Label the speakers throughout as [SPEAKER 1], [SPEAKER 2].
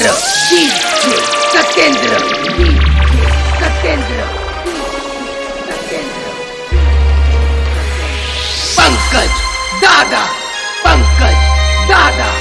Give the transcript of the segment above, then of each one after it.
[SPEAKER 1] Katendra. DJ Katendra. DJ Katendra. Pankaj Dada. Pankaj Dada.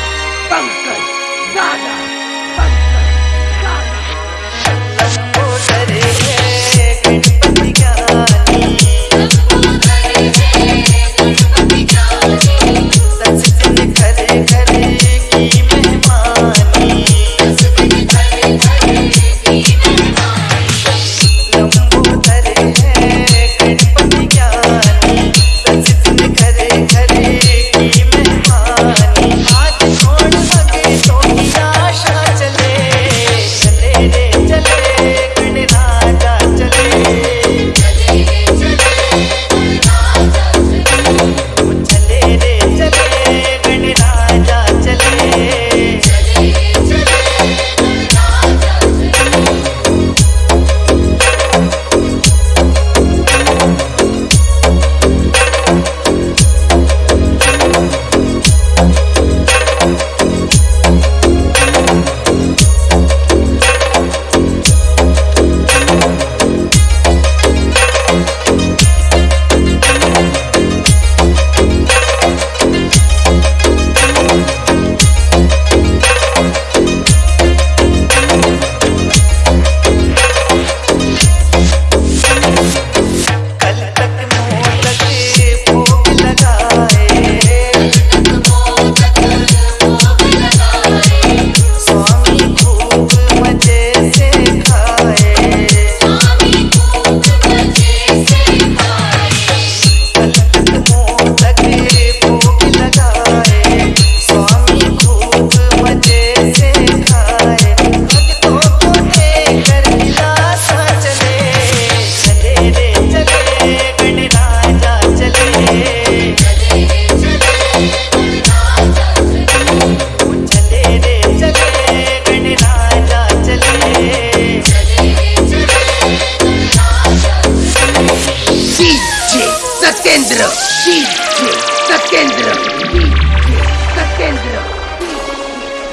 [SPEAKER 1] Satyendra DJ Satyendra DJ Satyendra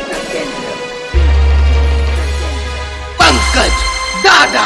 [SPEAKER 1] Satyendra Pankaj Dada